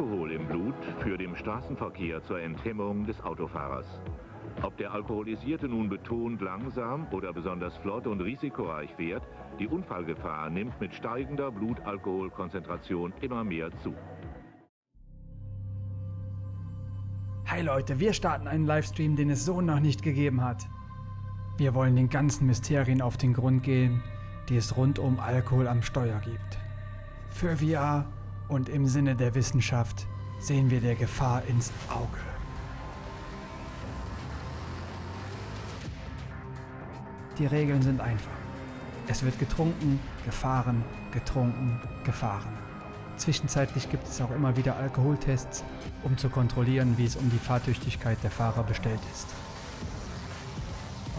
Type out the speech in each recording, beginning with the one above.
Blut führt im Straßenverkehr zur Enthemmung des Autofahrers. Ob der Alkoholisierte nun betont langsam oder besonders flott und risikoreich fährt, die Unfallgefahr nimmt mit steigender Blutalkoholkonzentration immer mehr zu. Hi Leute, wir starten einen Livestream, den es so noch nicht gegeben hat. Wir wollen den ganzen Mysterien auf den Grund gehen, die es rund um Alkohol am Steuer gibt. Für VR und im Sinne der Wissenschaft sehen wir der Gefahr ins Auge. Die Regeln sind einfach. Es wird getrunken, gefahren, getrunken, gefahren. Zwischenzeitlich gibt es auch immer wieder Alkoholtests, um zu kontrollieren, wie es um die Fahrtüchtigkeit der Fahrer bestellt ist.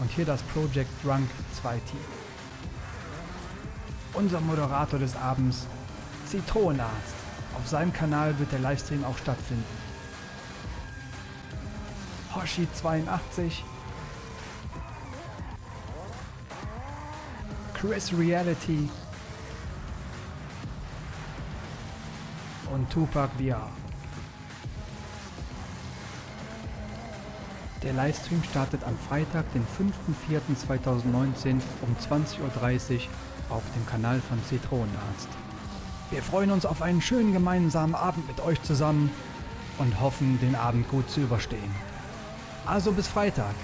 Und hier das Project Drunk 2 Team. Unser Moderator des Abends, Zitronenarzt. Auf seinem Kanal wird der Livestream auch stattfinden. Hoshi82 Chris Reality und Tupac VR. Der Livestream startet am Freitag, den 5.4.2019 um 20.30 Uhr auf dem Kanal von Zitronenarzt. Wir freuen uns auf einen schönen gemeinsamen Abend mit euch zusammen und hoffen, den Abend gut zu überstehen. Also bis Freitag.